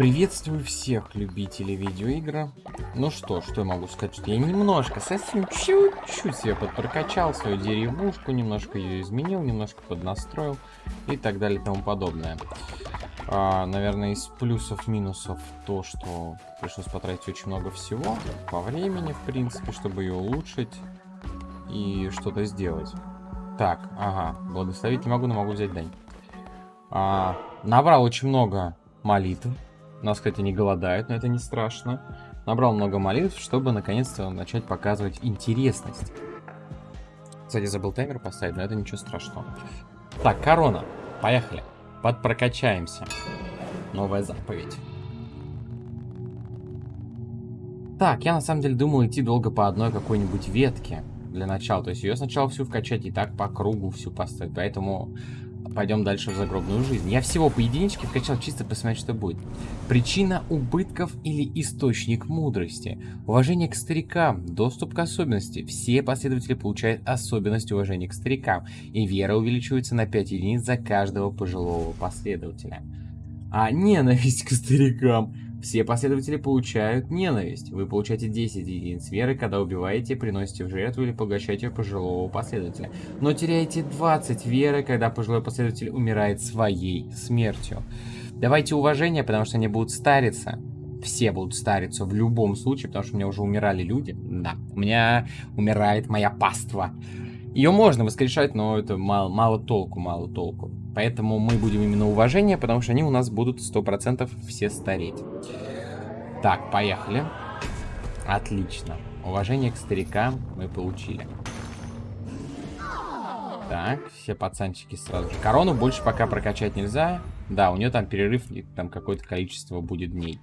Приветствую всех любителей видеоигр. Ну что, что я могу сказать, что я немножко, совсем чуть-чуть себе подпрокачал свою деревушку, немножко ее изменил, немножко поднастроил и так далее и тому подобное. А, наверное, из плюсов-минусов то, что пришлось потратить очень много всего по времени, в принципе, чтобы ее улучшить и что-то сделать. Так, ага, благословить не могу, но могу взять дань. А, набрал очень много молитв нас, кстати, не голодают, но это не страшно. Набрал много молитв, чтобы наконец-то начать показывать интересность. Кстати, забыл таймер поставить, но это ничего страшного. Так, корона. Поехали. Подпрокачаемся. Новая заповедь. Так, я на самом деле думал идти долго по одной какой-нибудь ветке для начала. То есть ее сначала всю вкачать и так по кругу всю поставить. Поэтому пойдем дальше в загробную жизнь. Я всего по единичке вкачал чисто посмотреть, что будет. Причина убытков или источник мудрости. Уважение к старикам, доступ к особенности. Все последователи получают особенность уважения к старикам. И вера увеличивается на 5 единиц за каждого пожилого последователя. А ненависть к старикам. Все последователи получают ненависть. Вы получаете 10 единиц веры, когда убиваете, приносите в жертву или поглощаете пожилого последователя. Но теряете 20 веры, когда пожилой последователь умирает своей смертью. Давайте уважение, потому что они будут стариться. Все будут стариться в любом случае, потому что у меня уже умирали люди. Да, у меня умирает моя паства. Ее можно воскрешать, но это мало, мало толку, мало толку. Поэтому мы будем именно уважение, потому что они у нас будут 100% все стареть. Так, поехали. Отлично. Уважение к старикам мы получили. Так, все пацанчики сразу же. Корону больше пока прокачать нельзя. Да, у нее там перерыв, там какое-то количество будет дней.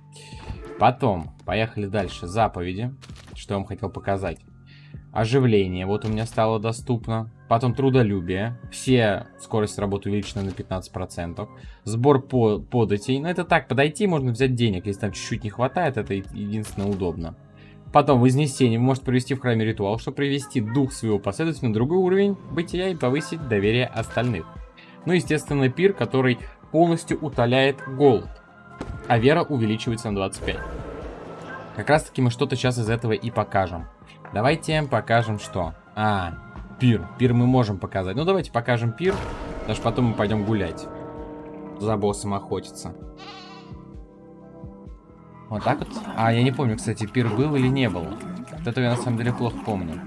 Потом, поехали дальше. Заповеди. Что я вам хотел показать. Оживление, вот у меня стало доступно. Потом трудолюбие. Все скорость работы увеличена на 15%. Сбор по податей. Ну, это так, подойти, можно взять денег. Если там чуть-чуть не хватает, это единственное удобно. Потом вознесение. Вы можете провести в храме ритуал, чтобы привести дух своего последователя на другой уровень бытия и повысить доверие остальных. Ну, естественно, пир, который полностью утоляет голод. А вера увеличивается на 25. Как раз таки мы что-то сейчас из этого и покажем. Давайте покажем что. А, пир. Пир мы можем показать. Ну, давайте покажем пир. Даже потом мы пойдем гулять. За боссом охотиться. Вот так вот. А, я не помню, кстати, пир был или не был. Вот это я на самом деле плохо помню.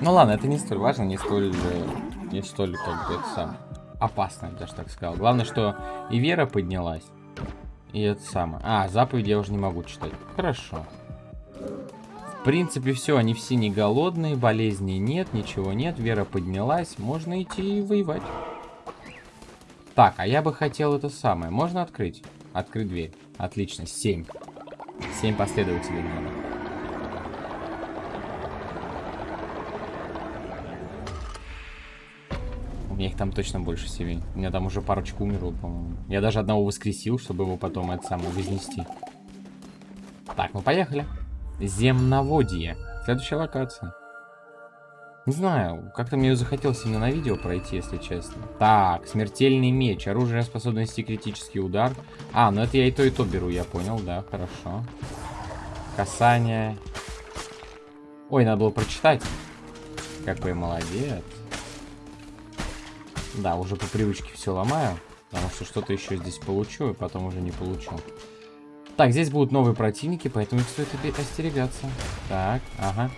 Ну ладно, это не столь важно, не столь... Не столь, как бы, это сам... Опасно, я даже так сказал. Главное, что и вера поднялась. И это самое. А, заповеди я уже не могу читать. Хорошо. В принципе, все, они все не голодные, болезней нет, ничего нет, вера поднялась, можно идти и воевать. Так, а я бы хотел это самое. Можно открыть? Открыть дверь. Отлично, 7. 7 последователей надо. У меня их там точно больше 7. У меня там уже парочку умерло, по-моему. Я даже одного воскресил, чтобы его потом это самое вознести. Так, ну поехали. Земноводье. Следующая локация. Не знаю, как-то мне захотелось именно на видео пройти, если честно. Так, смертельный меч. Оружие способно нести критический удар. А, ну это я и то, и то беру, я понял, да, хорошо. Касание. Ой, надо было прочитать. Какой молодец. Да, уже по привычке все ломаю. Потому что что-то еще здесь получу, и потом уже не получу. Так, здесь будут новые противники, поэтому их стоит остерегаться. Так, ага.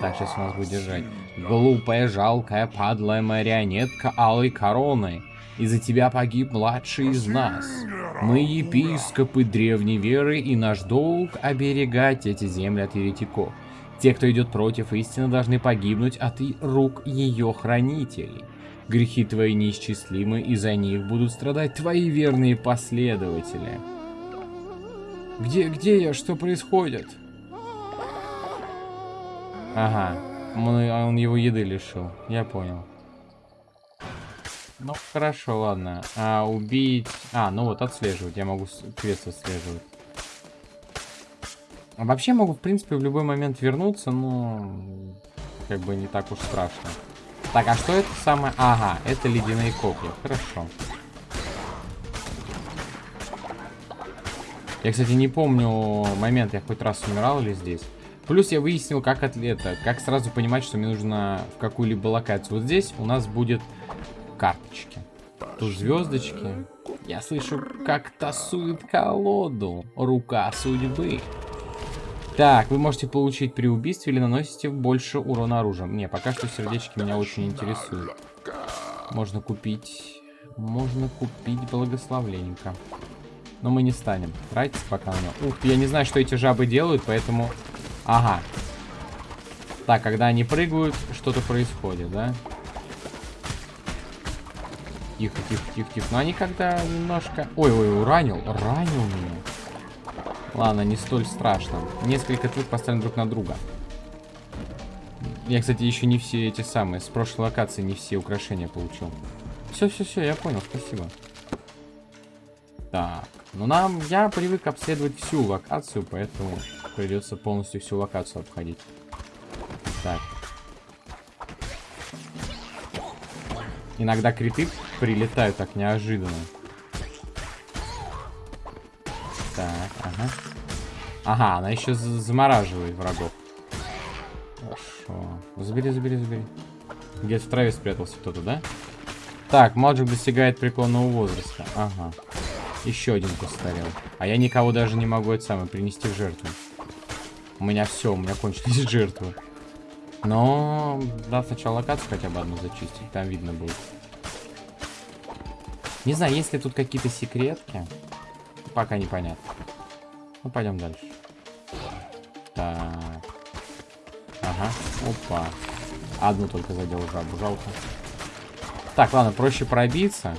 Так, сейчас у нас будет держать. Глупая, жалкая, подлая марионетка алой короны. Из-за тебя погиб младший из нас. Мы епископы древней веры, и наш долг оберегать эти земли от еретиков. Те, кто идет против истины, должны погибнуть от рук ее хранителей. Грехи твои неисчислимы, и за них будут страдать твои верные последователи. Где, где я? Что происходит? Ага. Он, он его еды лишил. Я понял. Ну, хорошо, ладно. А, убить... А, ну вот, отслеживать. Я могу квест отслеживать. А вообще могу, в принципе, в любой момент вернуться, но... Как бы не так уж страшно. Так, а что это самое? Ага, это ледяные копья. Хорошо. Я, кстати, не помню момент, я хоть раз умирал или здесь. Плюс я выяснил, как это, как сразу понимать, что мне нужно в какую-либо локацию. Вот здесь у нас будет карточки. Тут звездочки. Я слышу, как тасует колоду. Рука судьбы. Так, вы можете получить при убийстве или наносите больше урона оружием. Не, пока что сердечки меня очень интересуют. Можно купить... Можно купить благословленника. Но мы не станем тратить пока на него. Ух ты, я не знаю, что эти жабы делают, поэтому... Ага. Так, когда они прыгают, что-то происходит, да? Тихо, тихо, тихо, тихо. Но они когда немножко... Ой, ой, уранил. Ранил меня. Ладно, не столь страшно. Несколько твик поставим друг на друга. Я, кстати, еще не все эти самые. С прошлой локации не все украшения получил. Все, все, все, я понял, спасибо. Так, ну нам, я привык обследовать всю локацию, поэтому придется полностью всю локацию обходить. Так. Иногда криты прилетают так неожиданно. Так, ага. Ага, она еще замораживает врагов. Хорошо. Забери, забери, забери. Где-то в траве спрятался кто-то, да? Так, Маджик достигает преклонного возраста. Ага. Еще один постарел. А я никого даже не могу это самое принести в жертву. У меня все, у меня кончились жертвы. Но, да, сначала локацию хотя бы одну зачистить, там видно будет. Не знаю, есть ли тут какие-то секретки. Пока непонятно. Ну, пойдем дальше. Так. Ага. Опа. Одну только задел жабу, жалко. Так, ладно, проще пробиться.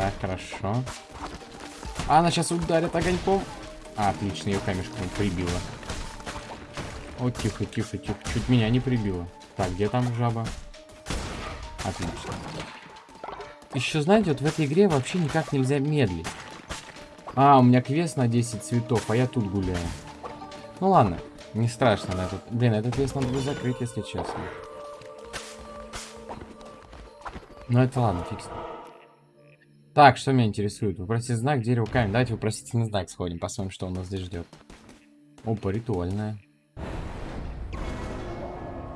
Так, хорошо. А, она сейчас ударит огоньком. А, отлично, ее камешком прибило. О, тихо, тихо, тихо. Чуть меня не прибило. Так, где там жаба? Отлично. Еще, знаете, вот в этой игре вообще никак нельзя медлить. А, у меня квест на 10 цветов, а я тут гуляю. Ну ладно, не страшно на этот... Блин, этот квест надо бы закрыть, если честно. Ну это ладно, фикс. Так, что меня интересует? Выпросить знак, дерево, камень. Давайте вопросительный знак сходим, посмотрим, что у нас здесь ждет. Опа, ритуальная.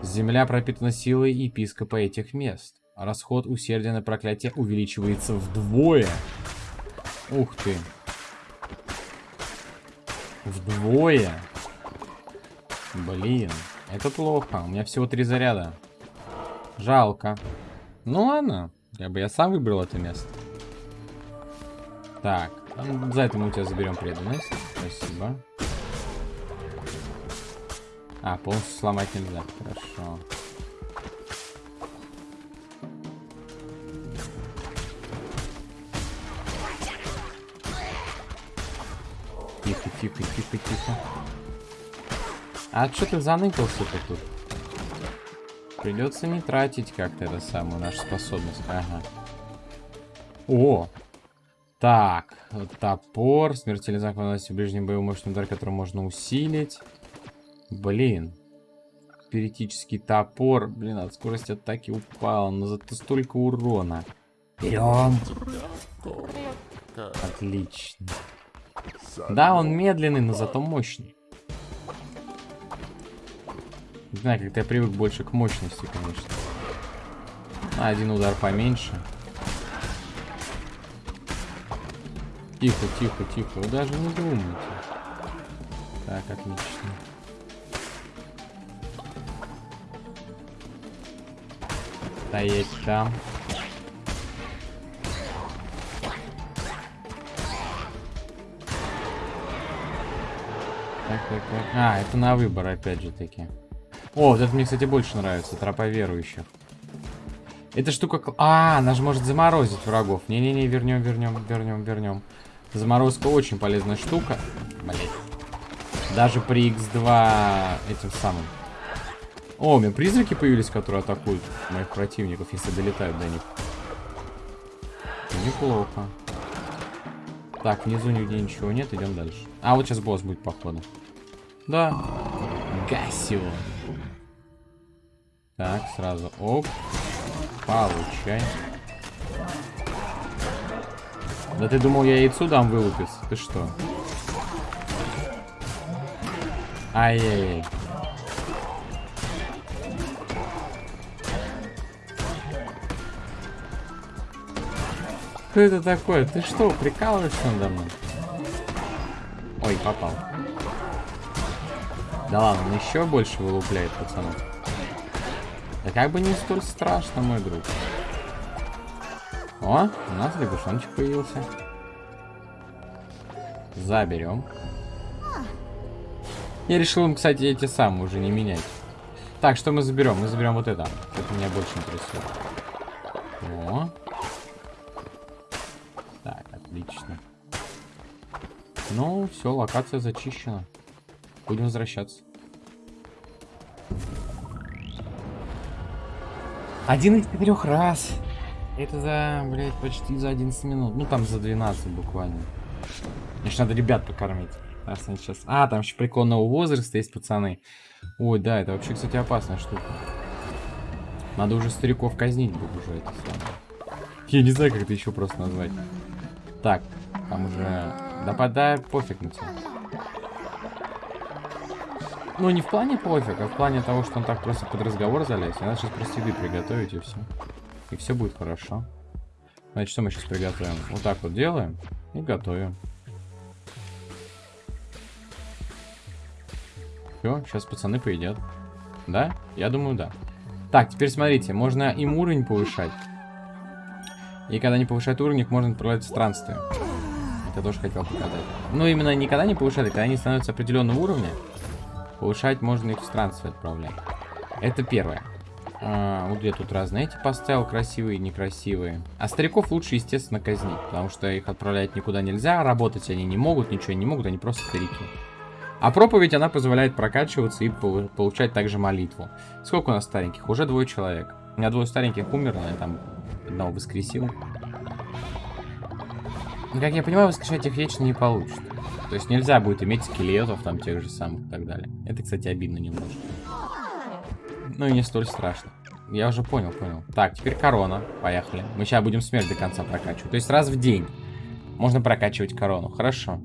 Земля пропитана силой епископа этих мест. Расход усердия на проклятие увеличивается вдвое. Ух ты. Вдвое. Блин, это плохо. У меня всего три заряда. Жалко. Ну ладно. Я бы я сам выбрал это место. Так. За это мы у тебя заберем преданность. Спасибо. А, полностью сломать нельзя. Хорошо. Тихо, тихо, тихо, тихо. А что ты заныкался-то тут? Придется не тратить как-то это самую нашу способность. Ага. О! Так, топор, смертельный знак наносит в ближнем бою мощный удар, который можно усилить. Блин. Спиритический топор. Блин, от скорости атаки упал, но зато столько урона. Берем. Отлично. Да, он медленный, но зато мощный. Не знаю, как-то я привык больше к мощности, конечно. один удар поменьше. Тихо, тихо, тихо. Вы даже не думайте. Так, отлично. Стоять там. Так, так, так. А, это на выбор, опять же таки. О, вот это мне, кстати, больше нравится. Тропа верующих. Эта штука... А, она же может заморозить врагов. Не-не-не, вернем, вернем, вернем, вернем. Заморозка очень полезная штука. Блять. Даже при x2 этим самым. О, у меня призраки появились, которые атакуют моих противников, если долетают до них. Неплохо. Так, внизу нигде ничего нет, идем дальше. А, вот сейчас босс будет, походу. Да. Гасио. Так, сразу. Оп. Получай. Да ты думал, я яйцу дам вылупиться? Ты что? Ай-яй-яй. Что это такое? Ты что, прикалываешься надо мной? Ой, попал. Да ладно, он еще больше вылупляет, пацанов. Да как бы не столь страшно, мой друг. О, у нас лягушончик появился. Заберем. Я решил им, кстати, эти самые уже не менять. Так, что мы заберем? Мы заберем вот это. Это меня больше интересует. О. Так, отлично. Ну, все, локация зачищена. Будем возвращаться. Один из четырех раз. Это за, блядь, почти за 11 минут. Ну, там за 12 буквально. Мне же надо ребят покормить. Они сейчас... А, там еще прикольного возраста есть, пацаны. Ой, да, это вообще, кстати, опасная штука. Надо уже стариков казнить будет уже это самое. Я не знаю, как это еще просто назвать. Так, там уже... Да подай пофиг на тебя. Ну, не в плане пофиг, а в плане того, что он так просто под разговор залез. Надо сейчас просто еды приготовить и все. И все будет хорошо. Значит, что мы сейчас приготовим? Вот так вот делаем и готовим. Все, сейчас пацаны поедят. Да? Я думаю, да. Так, теперь смотрите, можно им уровень повышать. И когда они повышают уровень, их можно отправлять в странствие. Это тоже хотел показать. Ну, именно никогда не повышать, а когда они становятся определенного уровня, повышать можно их в странствие отправлять. Это первое. А, вот я тут разные эти поставил, красивые и некрасивые. А стариков лучше, естественно, казнить, потому что их отправлять никуда нельзя, работать они не могут, ничего не могут, они просто старики. А проповедь, она позволяет прокачиваться и получать также молитву. Сколько у нас стареньких? Уже двое человек. У меня двое стареньких умерло, я там одного воскресил. Но, как я понимаю, воскрешать их вечно не получится. То есть нельзя будет иметь скелетов там тех же самых и так далее. Это, кстати, обидно немножко. Ну и не столь страшно. Я уже понял, понял. Так, теперь корона. Поехали. Мы сейчас будем смерть до конца прокачивать. То есть раз в день можно прокачивать корону. Хорошо.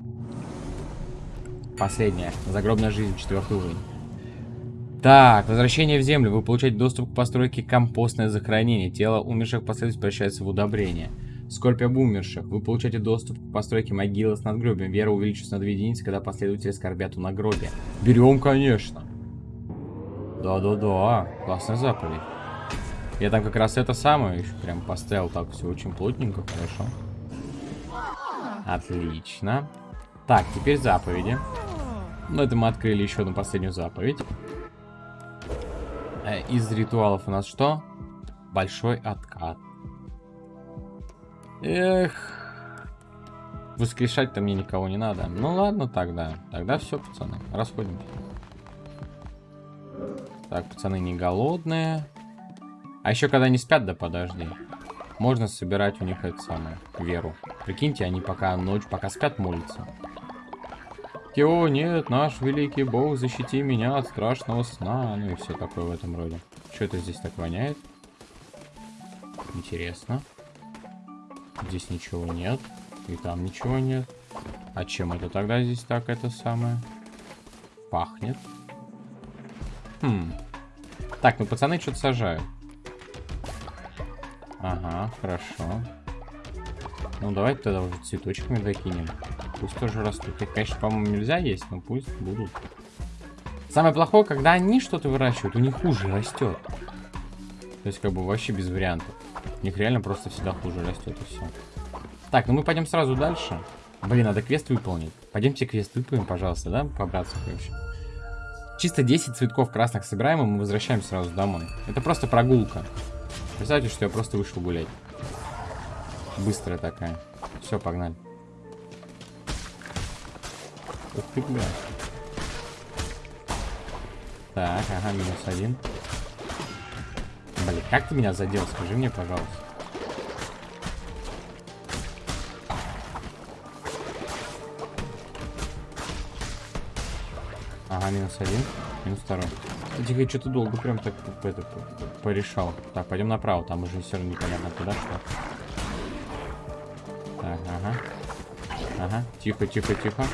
Последняя. Загробная жизнь, четвертый уровень. Так, возвращение в землю. Вы получаете доступ к постройке компостное захоронение. Тело умерших последовательно превращается в удобрение. Скорбь об умерших. Вы получаете доступ к постройке могилы с надгробием. Вера увеличивается на 2 единицы, когда последователи скорбят у надгробия. Берем, конечно. Да-да-да, классная заповедь. Я там как раз это самое прям поставил так все очень плотненько, хорошо. Отлично. Так, теперь заповеди. Ну, это мы открыли еще одну последнюю заповедь. Э, из ритуалов у нас что? Большой откат. Эх. Воскрешать-то мне никого не надо. Ну ладно тогда. Тогда все, пацаны. Расходимся. Так, пацаны не голодные. А еще когда они спят, да подожди. Можно собирать у них это самое, веру. Прикиньте, они пока ночь, пока спят, молятся. О, нет, наш великий бог, защити меня от страшного сна. Ну и все такое в этом роде. Что это здесь так воняет? Интересно. Здесь ничего нет. И там ничего нет. А чем это тогда здесь так это самое? Пахнет. Хм. Так, ну пацаны что-то сажают. Ага, хорошо. Ну давайте тогда уже цветочками докинем. Пусть тоже растут. Их, конечно, по-моему, нельзя есть, но пусть будут. Самое плохое, когда они что-то выращивают, у них хуже растет. То есть, как бы, вообще без вариантов. У них реально просто всегда хуже растет, и все. Так, ну мы пойдем сразу дальше. Блин, надо квест выполнить. Пойдемте квест выполним, пожалуйста, да? Побраться, короче. Чисто 10 цветков красных собираем, и мы возвращаемся сразу домой. Это просто прогулка. Представьте, что я просто вышел гулять. Быстрая такая. Все, погнали. Ух ты, бля. Так, ага, минус один. Блин, как ты меня задел? Скажи мне, пожалуйста. Ага, минус один. Минус второй. Тихо, что-то долго прям так это, порешал. Так, пойдем направо. Там уже все равно непонятно куда что. Так, ага. Ага, тихо, тихо, тихо.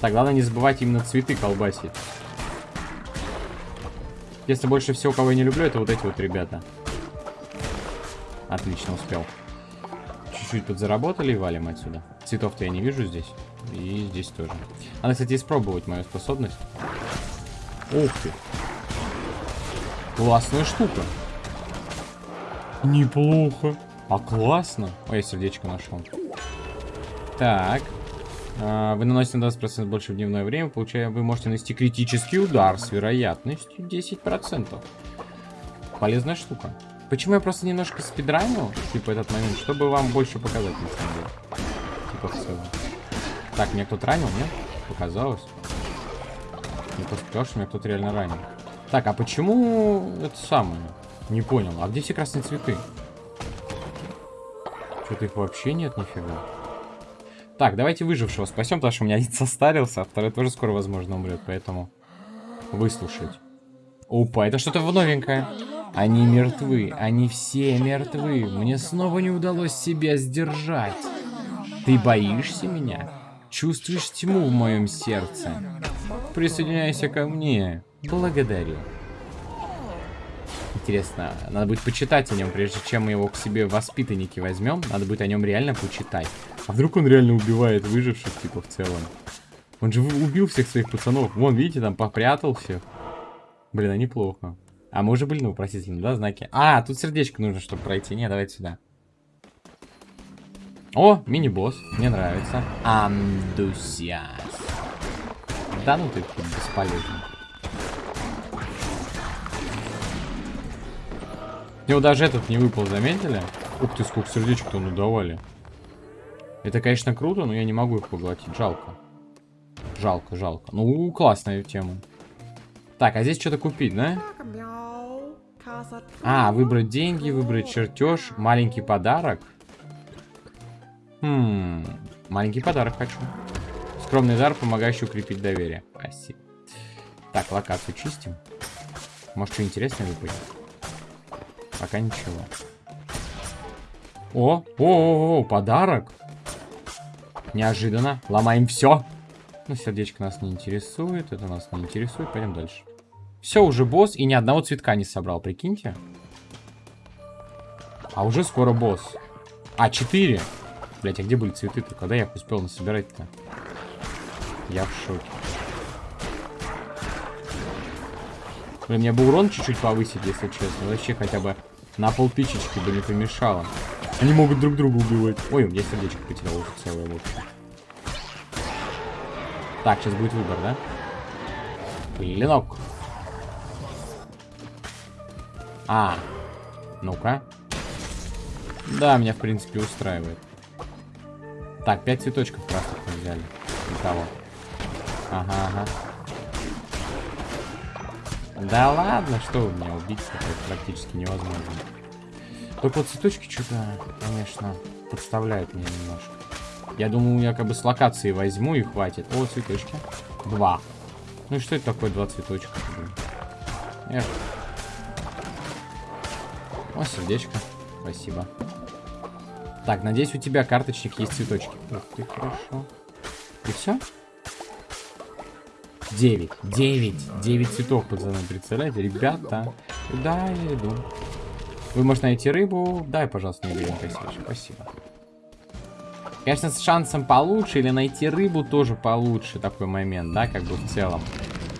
Так, главное не забывать именно цветы колбасить. Если больше всего, кого я не люблю, это вот эти вот ребята. Отлично, успел. Чуть-чуть подзаработали и валим отсюда. Цветов-то я не вижу здесь. И здесь тоже. Надо, кстати, испробовать мою способность. Ух ты. Классная штука. Неплохо. А классно. Ой, я сердечко нашел. Так. А, вы наносите на 20% больше в дневное время, получая, вы можете нанести критический удар с вероятностью 10%. Полезная штука. Почему я просто немножко спидранил, типа, этот момент, чтобы вам больше показать, на самом деле. Типа, в целом. Так, меня кто-то ранил, нет? Показалось. Мне просто сказал, что меня кто-то реально ранил. Так, а почему это самое? Не понял. А где все красные цветы? Что-то их вообще нет, нифига. Так, давайте выжившего спасем, потому что у меня один состарился, а второй тоже скоро, возможно, умрет, поэтому выслушать. Опа, это что-то новенькое. Они мертвы, они все мертвы. Мне снова не удалось себя сдержать. Ты боишься меня? Чувствуешь тьму в моем сердце? Присоединяйся ко мне. Благодарю. Интересно, надо будет почитать о нем, прежде чем мы его к себе воспитанники возьмем. Надо будет о нем реально почитать. А вдруг он реально убивает выживших, типа, в целом? Он же убил всех своих пацанов. Вон, видите, там попрятал всех. Блин, а неплохо. А мы уже были на вопросительном, да, знаки? А, тут сердечко нужно, чтобы пройти. Не, давайте сюда. О, мини-босс. Мне нравится. Андусиас. Да ну ты бесполезный. Мне вот даже этот не выпал, заметили? Ух ты, сколько сердечек-то надавали. Это, конечно, круто, но я не могу их поглотить. Жалко. Жалко, жалко. Ну, классная тема. Так, а здесь что-то купить, да? А, выбрать деньги, выбрать чертеж, маленький подарок. Хм, маленький подарок хочу. Скромный дар, помогающий укрепить доверие. Спасибо. Так, локацию чистим. Может, что интересное выпадет? Пока ничего. О, о, о, о, подарок. Неожиданно. Ломаем все. Ну, сердечко нас не интересует. Это нас не интересует. Пойдем дальше. Все, уже босс. И ни одного цветка не собрал, прикиньте. А уже скоро босс. А, 4. Блять, а где были цветы-то? Когда я их успел насобирать-то? Я в шоке. Блин, мне бы урон чуть-чуть повысить, если честно. Вообще хотя бы на полтычечки бы не помешало. Они могут друг друга убивать. Ой, я сердечко потерял уже целое вот. Так, сейчас будет выбор, да? Клинок. А, ну-ка. Да, меня, в принципе, устраивает. Так, пять цветочков красных мы взяли. Никого. Ага, ага. Да ладно, что вы меня убить, это практически невозможно. Только вот цветочки что-то, конечно, подставляют меня немножко. Я думаю, я как бы с локации возьму и хватит. О, цветочки. Два. Ну и что это такое два цветочка? Эх. О, сердечко. Спасибо. Так, надеюсь, у тебя карточник есть цветочки. Ух ты, хорошо. И все? 9. 9. 9 цветов, пацаны, представляете? Ребята, куда я иду? Вы можете найти рыбу. Дай, пожалуйста, мне грин Спасибо. Конечно, с шансом получше или найти рыбу тоже получше такой момент, да, как бы в целом.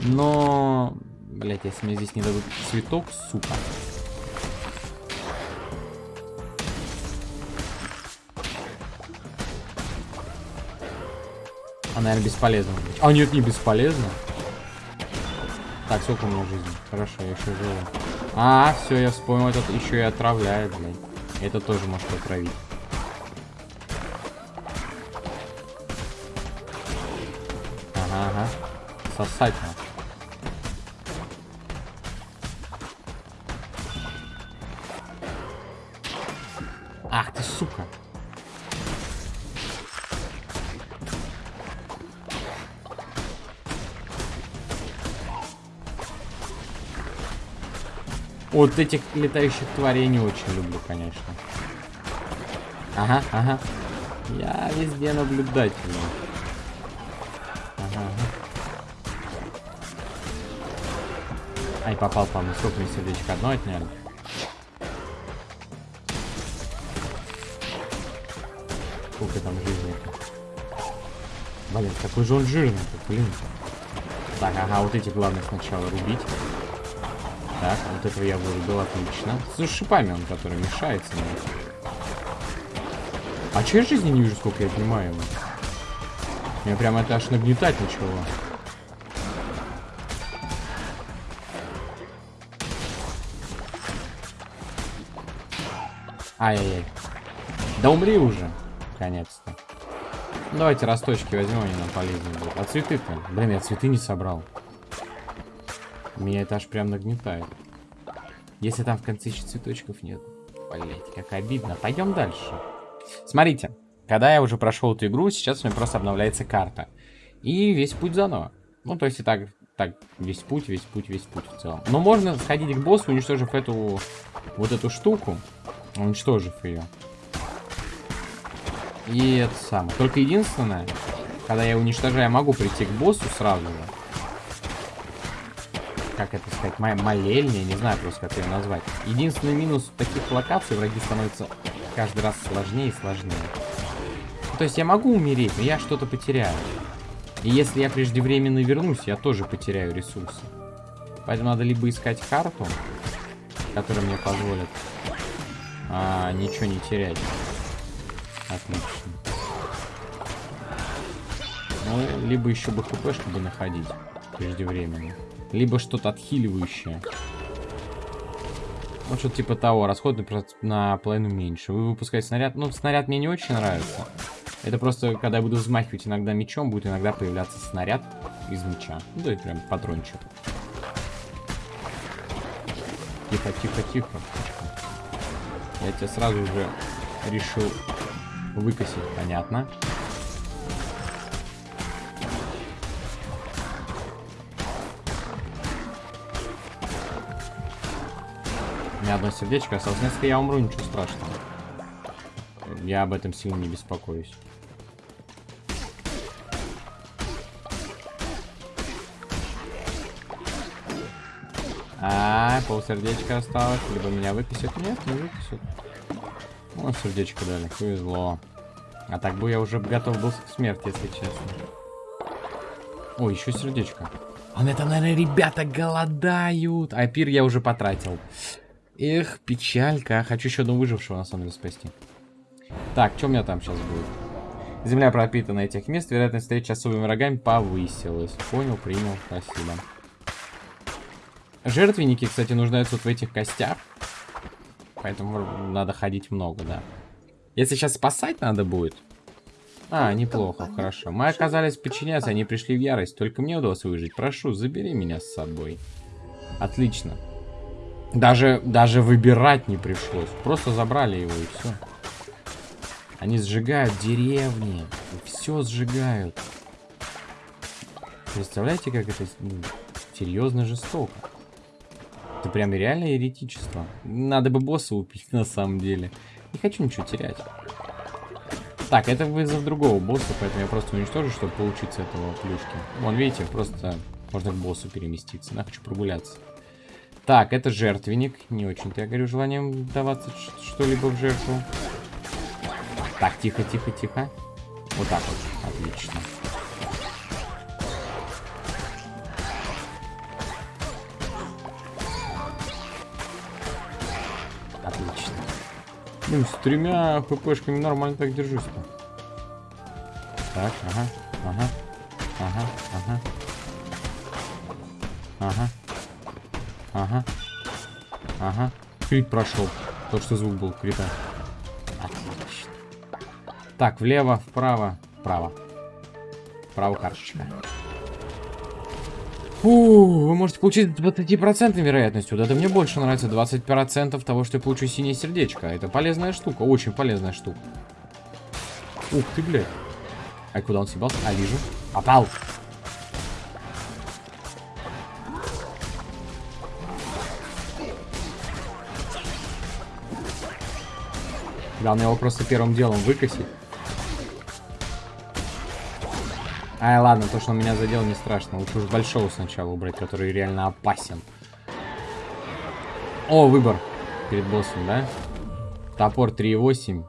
Но, блять, если мне здесь не дадут цветок, сука. А, наверное, бесполезно. А, нет, не бесполезно. Так, сколько у меня жизни? Хорошо, я еще живу. А, все, я вспомнил, этот еще и отравляет, блин. Это тоже может отравить. Ага, ага. Сосать надо. Вот этих летающих тварей не очень люблю, конечно. Ага, ага. Я везде наблюдательный. Ага, ага. Ай, попал, по-моему. Сколько мне сердечко? Одно отняли? Сколько там жизни? Блин, какой же он жирный, блин. Так, ага, вот эти главное сначала рубить. Так, вот этого я вырубил, отлично. С шипами он, который мешается мне. А че я жизни не вижу, сколько я понимаю ему? Меня прям это аж нагнетать начало. Ай-яй-яй. Да умри уже. Наконец-то. Давайте росточки возьмем, они нам полезны будут. А цветы-то? Блин, я цветы не собрал. Меня это аж прям нагнетает. Если там в конце еще цветочков нет. Блять, как обидно. Пойдем дальше. Смотрите, когда я уже прошел эту игру, сейчас у меня просто обновляется карта. И весь путь заново. Ну, то есть и так, так, весь путь, весь путь, весь путь в целом. Но можно сходить к боссу, уничтожив эту, вот эту штуку. Уничтожив ее. И это самое. Только единственное, когда я уничтожаю, я могу прийти к боссу сразу же. Как это сказать? Моя молельня, не знаю просто, как ее назвать. Единственный минус таких локаций, враги становятся каждый раз сложнее и сложнее. То есть я могу умереть, но я что-то потеряю. И если я преждевременно вернусь, я тоже потеряю ресурсы. Поэтому надо либо искать карту, которая мне позволит а, ничего не терять. Отлично. Ну, либо еще бы хп, чтобы находить преждевременно. Либо что-то отхиливающее. Ну, что-то типа того. Расход на половину меньше. Вы выпускаете снаряд. Ну, снаряд мне не очень нравится. Это просто, когда я буду взмахивать иногда мечом, будет иногда появляться снаряд из меча. Ну, да, прям патрончик. Тихо, тихо, тихо. Я тебя сразу же решил выкосить, понятно. Меня одно сердечко осталось. Если я умру, ничего страшного. Я об этом сильно не беспокоюсь. А, полсердечка осталось. Либо меня выписят. Нет, не выписят. Ну, сердечко дали. Повезло. А так бы я уже готов был к смерти, если честно. О, еще сердечко. А это, наверное, ребята голодают. А пир я уже потратил. Эх, печалька. Хочу еще одного выжившего, на самом деле, спасти. Так, что у меня там сейчас будет? Земля пропитана этих мест. Вероятность встречи с особыми врагами повысилась. Понял, принял. Спасибо. Жертвенники, кстати, нуждаются вот в этих костях. Поэтому надо ходить много, да. Если сейчас спасать надо будет... А, неплохо, хорошо. Мы оказались подчиняться, они пришли в ярость. Только мне удалось выжить. Прошу, забери меня с собой. Отлично. Даже, даже выбирать не пришлось. Просто забрали его и все. Они сжигают деревни. Все сжигают. Представляете, как это ну, серьезно жестоко. Это прям реально еретичество. Надо бы босса убить, на самом деле. Не хочу ничего терять. Так, это вызов другого босса, поэтому я просто уничтожу, чтобы получить с этого плюшки. Вон, видите, просто можно к боссу переместиться. Я хочу прогуляться. Так, это жертвенник. Не очень-то я говорю желанием даваться что-либо в жертву. Так, тихо, тихо, тихо. Вот так вот. Отлично. Блин, с тремя хпшками нормально так держусь-то. Так, ага, ага, ага, ага. Ага. Ага. Ага. Крит прошел. То, что звук был крита. Отлично. Так, влево, вправо, вправо. Вправо карточка. Фу, вы можете получить 20% вероятностью. Вот это мне больше нравится. 20% того, что я получу синее сердечко. Это полезная штука, очень полезная штука. Ух ты, блядь. А куда он съебался? А, вижу. Попал. Главное его просто первым делом выкосить. Ай, ладно, то, что он меня задел, не страшно. Лучше уж большого сначала убрать, который реально опасен. О, выбор перед боссом, да? Топор 3.8.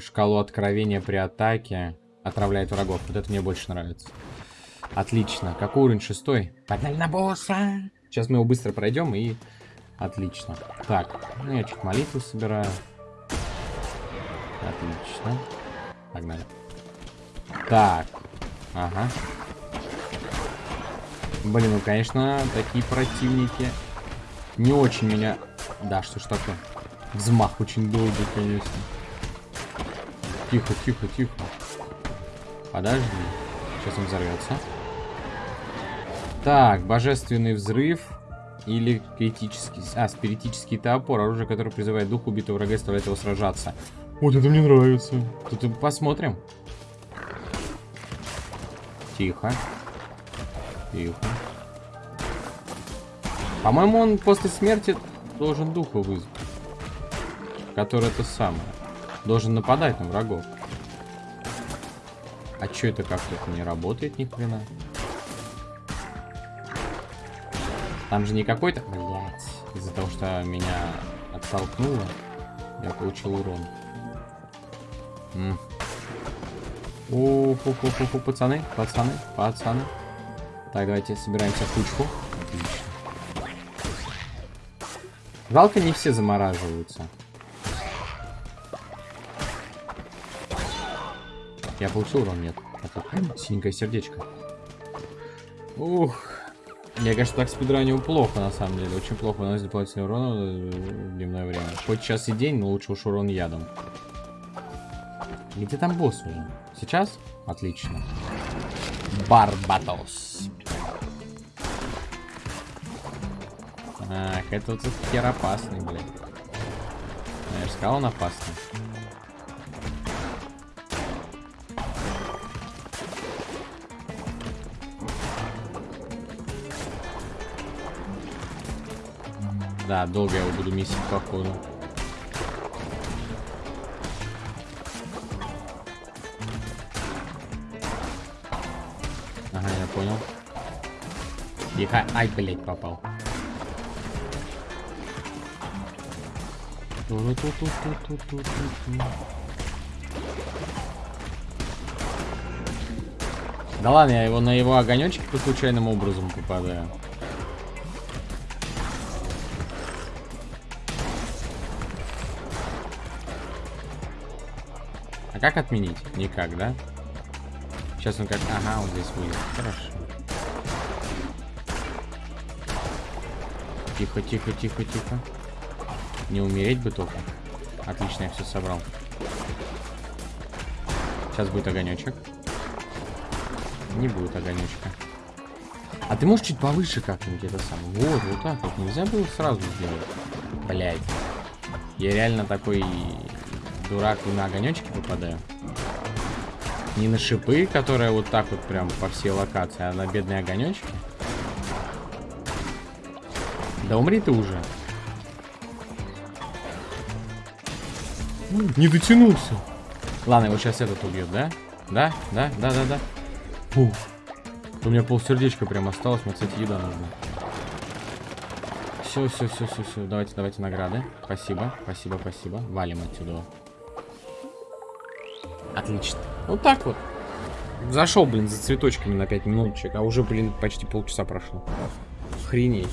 Шкалу откровения при атаке. Отравляет врагов. Вот это мне больше нравится. Отлично. Какой уровень? Шестой. Погнали на босса! Сейчас мы его быстро пройдем и... Отлично. Так, ну я чуть молитву собираю. Отлично. Погнали. Так. Ага. Блин, ну, конечно, такие противники не очень меня... Да, что ж такое? Взмах очень долгий, конечно. Тихо, тихо, тихо. Подожди. Сейчас он взорвется. Так, божественный взрыв. Или критический... А, спиритический топор. Оружие, которое призывает дух убитого врага и заставляет его сражаться. Вот это мне нравится. Тут посмотрим. Тихо. Тихо. По-моему, он после смерти должен духа вызвать. Который это самое. Должен нападать на врагов. А чё это как-то не работает ни хрена? Там же не какой-то... Блять. Из-за того, что меня оттолкнуло, я получил урон. М Ух, пацаны, пацаны, пацаны. Так, давайте собираемся в кучку. Отлично. Жалко, не все замораживаются. Я получил урон? Нет. Это синенькое сердечко. Ух. Я, конечно, так спидранил плохо, на самом деле. Очень плохо наносит дополнительный урон в дневное время. Хоть час и день, но лучше уж урон ядом. Где там босс уже? Сейчас? Отлично. Барбатос. Ах, это вот этот хер опасный, блядь. Я же сказал, он опасный. Да, долго я его буду месить, походу. Тихо. Ай, блядь, попал. Да ладно, я его на его огонечке по случайным образом попадаю. А как отменить? Никак, да? Сейчас он как... Ага, он здесь будет. Хорошо. Тихо, тихо, тихо, тихо. Не умереть бы только. Отлично, я все собрал. Сейчас будет огонечек. Не будет огонечка. А ты можешь чуть повыше как-нибудь это самое? Вот, вот так вот. Нельзя было сразу сделать. Блять. Я реально такой дурак на огонечки попадаю. Не на шипы, которые вот так вот прям по всей локации, а на бедные огонечки. Да умри ты уже. Не дотянулся. Ладно, его сейчас этот убьет, да? Да, да, да, да, да. Фу. У меня полсердечка прям осталось. Мне, кстати, еда нужна. Все, все, все, все, все. Давайте, давайте награды. Спасибо, спасибо, спасибо. Валим отсюда. Отлично. Вот так вот. Зашел, блин, за цветочками на 5 минуточек, а уже, блин, почти полчаса прошло. Охренеть.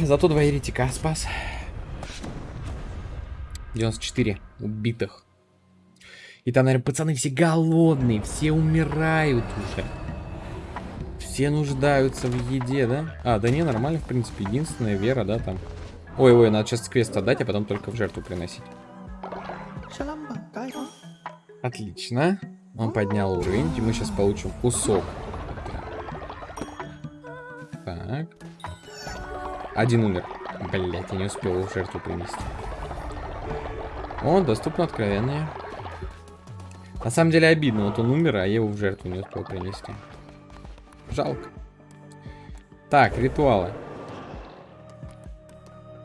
Зато два еретика спас. 94 убитых. И там, наверное, пацаны все голодные, все умирают уже. Все нуждаются в еде, да? А, да не, нормально, в принципе. Единственная вера, да, там. Ой-ой, надо сейчас квест отдать, а потом только в жертву приносить. Отлично. Он поднял уровень, и мы сейчас получим кусок. Так. Один умер. Блять, я не успел его в жертву принести. О, доступно откровение. На самом деле обидно, вот он умер, а я его в жертву не успел принести. Жалко. Так, ритуалы.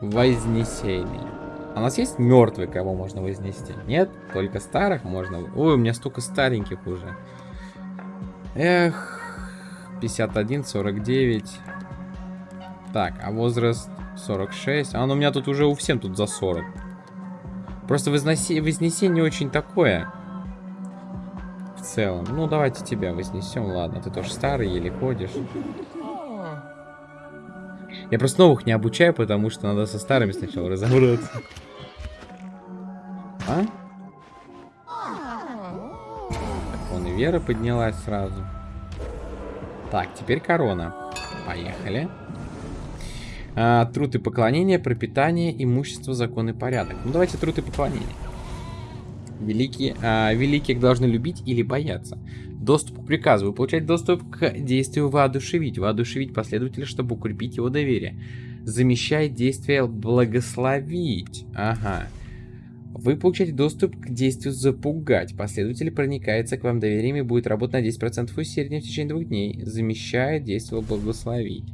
Вознесение. А у нас есть мертвый, кого можно вознести? Нет? Только старых можно. Ой, у меня столько стареньких уже. Эх. 51, 49. Так, а возраст 46. А, ну у меня тут уже у всем тут за 40. Просто возноси... вознесение очень такое. В целом. Ну, давайте тебя вознесем. Ладно, ты тоже старый, еле ходишь. Я просто новых не обучаю, потому что надо со старыми сначала разобраться. А? Вон и Вера поднялась сразу. Так, теперь корона. Поехали. А, труд и поклонение, пропитание, имущество, закон и порядок. Ну, давайте труд и поклонение. Великие, а, великих должны любить или бояться. Доступ к приказу. Вы получаете доступ к действию воодушевить. Воодушевить последователя, чтобы укрепить его доверие. Замещает действие благословить. Ага. Вы получаете доступ к действию запугать. Последователь проникается к вам доверием и будет работать на 10% усерднее в течение двух дней. Замещает действие благословить.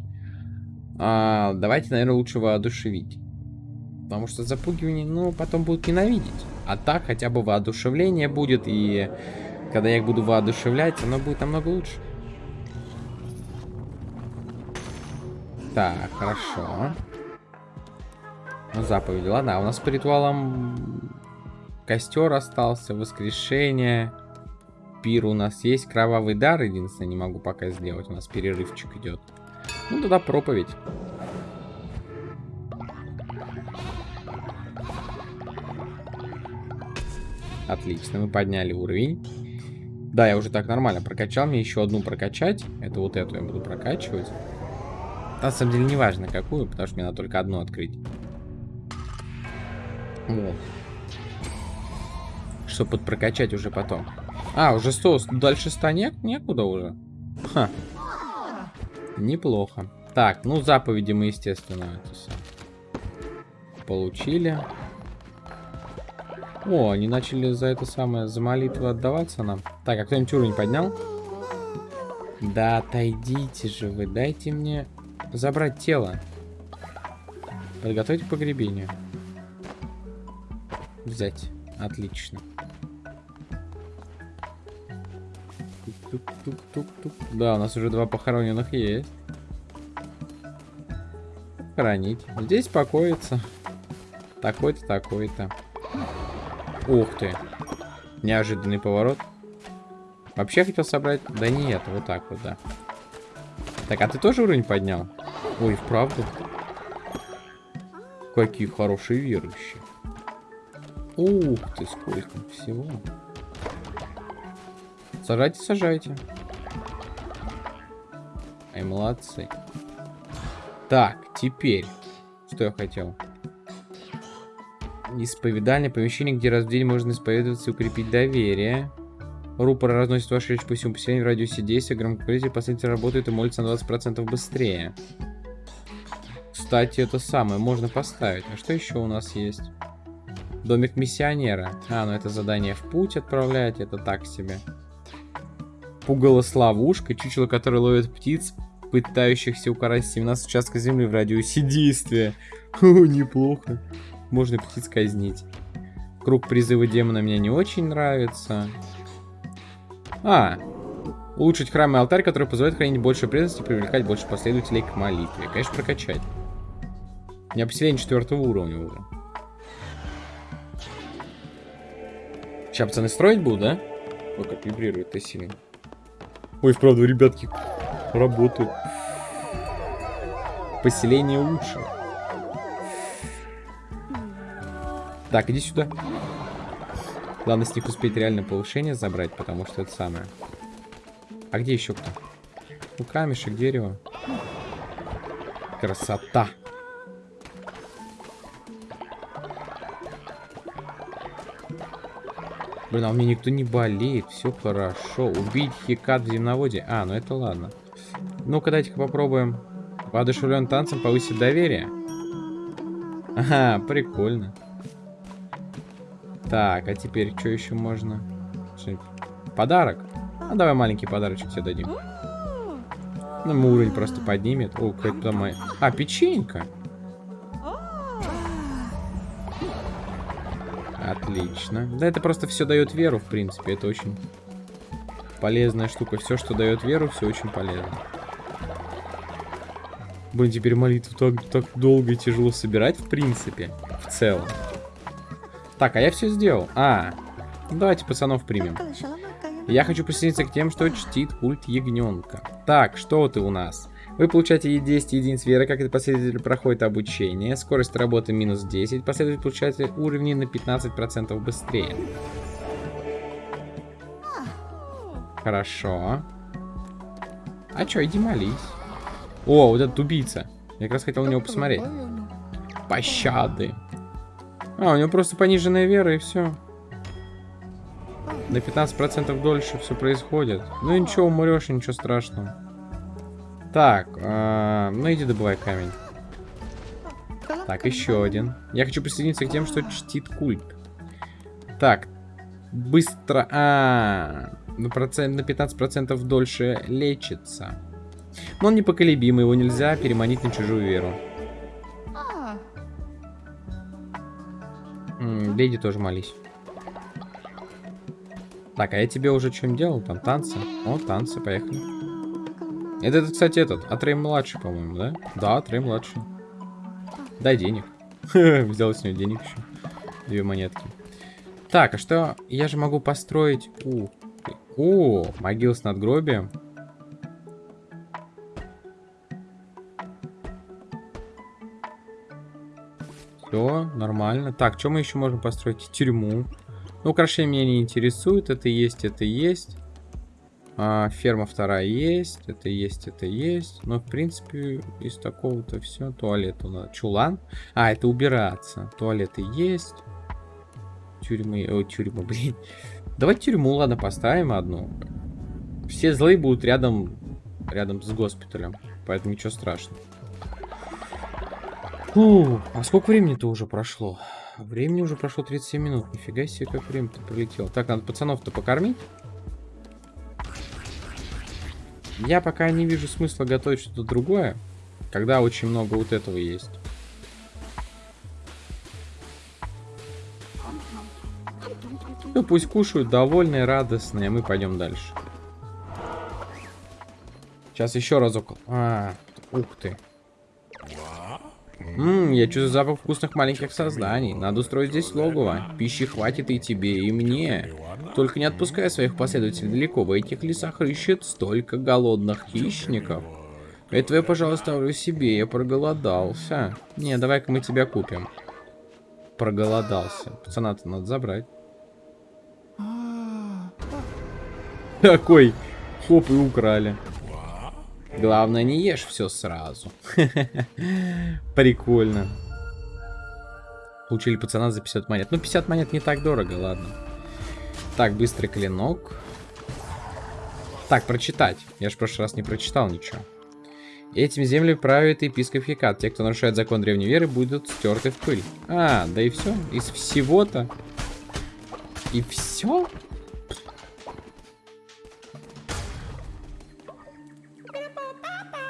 А, давайте, наверное, лучше воодушевить. Потому что запугивание, ну, потом будут ненавидеть. А так хотя бы воодушевление будет, и когда я их буду воодушевлять, оно будет намного лучше. Так, хорошо. Ну, заповеди. Ладно, а у нас по ритуалам костер остался, воскрешение. Пир у нас есть, кровавый дар, единственное, не могу пока сделать. У нас перерывчик идет. Ну, тогда проповедь. Отлично, мы подняли уровень. Да, я уже так нормально прокачал. Мне еще одну прокачать. Это вот эту я буду прокачивать. На самом деле не важно какую, потому что мне надо только одну открыть. Вот. Чтобы подпрокачать уже потом. А, уже 100. Дальше 100 не, некуда уже. Ха. Неплохо. Так, ну заповеди мы, естественно, получили. О, они начали за это самое, за молитву отдаваться нам. Так, а кто-нибудь уровень поднял? Да отойдите же вы, дайте мне забрать тело. Подготовить к погребению. Взять. Отлично. Тук -тук -тук -тук. Да, у нас уже два похороненных есть. Хранить. Здесь покоится. Такой-то, такой-то. Ух ты. Неожиданный поворот. Вообще хотел собрать... Да нет, вот так вот, да. Так, а ты тоже уровень поднял? Ой, вправду? Какие хорошие верующие. Ух ты, сколько всего. Сажайте, сажайте. Ай, молодцы. Так, теперь. Что я хотел? Исповедальное помещение, где раз в день можно исповедоваться и укрепить доверие. Рупор разносит вашу речь по всему поселению в радиусе действия. Громкоговоритель последовательно работает и молится на 20% быстрее. Кстати, это самое можно поставить. А что еще у нас есть? Домик миссионера. А, ну это задание в путь отправлять, это так себе. Пугало с ловушкой, чучело, которое ловит птиц, пытающихся украсть 17 участков земли в радиусе действия. О, неплохо. Можно птиц казнить. Круг призыва демона мне не очень нравится. А, улучшить храм и алтарь, который позволяет хранить больше преданности и привлекать больше последователей к молитве. Конечно, прокачать. У меня поселение четвертого уровня уже. Сейчас пацаны строить буду, да? Ой, как вибрирует-то сильно. Ой, вправду, ребятки, работают. Поселение лучше. Так, иди сюда. Главное с них успеть реально повышение забрать, потому что это самое. А где еще кто? Ну, камешек, дерево. Красота. Блин, а у меня никто не болеет, все хорошо. Убить хикат в земноводе. А, ну это ладно. Ну-ка, дайте-ка попробуем. Воодушевлен танцем повысить доверие. Ага, прикольно. Так, а теперь что еще можно? Подарок? Ну, давай маленький подарочек тебе дадим. Ну, уровень просто поднимет. О, какая-то моя... А, печенька. Отлично. Да это просто все дает веру, в принципе. Это очень полезная штука. Все, что дает веру, все очень полезно. Блин, теперь молитву так, так долго и тяжело собирать, в принципе. В целом. Так, а я все сделал. А, давайте пацанов примем. Я хочу присоединиться к тем, что чтит культ ягненка. Так, что ты у нас? Вы получаете 10 единиц веры, как это последователь проходит обучение. Скорость работы минус 10. Последователь получает уровни на 15% быстрее. Хорошо. А чё, иди молись. О, вот этот убийца. Я как раз хотел на него посмотреть. Пощады. А, у него просто пониженная вера и все. На 15% дольше все происходит. Ну ничего, умрешь, ничего страшного. Так, э, ну иди добывай камень. Так, еще один. Я хочу присоединиться к тем, что чтит культ. Так, быстро... А, на, процент, на 15% дольше лечится. Но он непоколебимый, его нельзя переманить на чужую веру. М леди тоже молись. Так, а я тебе уже что-нибудь делал? Там танцы? О, танцы, поехали. Это, кстати, этот, Атрей младший, по-моему, да? Да, Атрей младший. Дай денег. Взял с него денег еще. Две монетки. Так, а что? Я же могу построить... У, О, могил с надгробием. Все, нормально. Так, что мы еще можем построить? Тюрьму. Ну, украшения меня не интересует. Это есть, это есть. А, ферма вторая есть, это есть, это есть. Но, в принципе, из такого-то все. Туалет у нас. Чулан. А, это убираться. Туалеты есть. Тюрьмы. О, тюрьма, блин. Давайте тюрьму, ладно, поставим одну. Все злые будут рядом, рядом с госпиталем. Поэтому ничего страшного. Фу, а сколько времени-то уже прошло? Времени уже прошло 37 минут. Нифига себе, как время-то пролетело. Так, надо пацанов-то покормить. Я пока не вижу смысла готовить что-то другое, когда очень много вот этого есть. Ну, пусть кушают, довольные, радостные, мы пойдем дальше. Сейчас еще разок. А, ух ты. Ммм, я чувствую запах вкусных маленьких созданий. Надо устроить здесь логово. Пищи хватит и тебе, и мне. Только не отпускай своих последователей далеко. В этих лесах рыщет столько голодных хищников. Это я, пожалуйста, оставлю себе. Я проголодался. Не, давай-ка мы тебя купим. Проголодался. Пацана-то надо забрать. Такой. Хоп, и украли. Главное, не ешь все сразу. Прикольно. Получили пацана за 50 монет. Ну, 50 монет не так дорого, ладно. Так, быстрый клинок. Так, прочитать. Я же в прошлый раз не прочитал ничего. Этим землями правит епископ Хикат. Те, кто нарушает закон древней веры, будут стерты в пыль. А, да и все. Из всего-то. И все?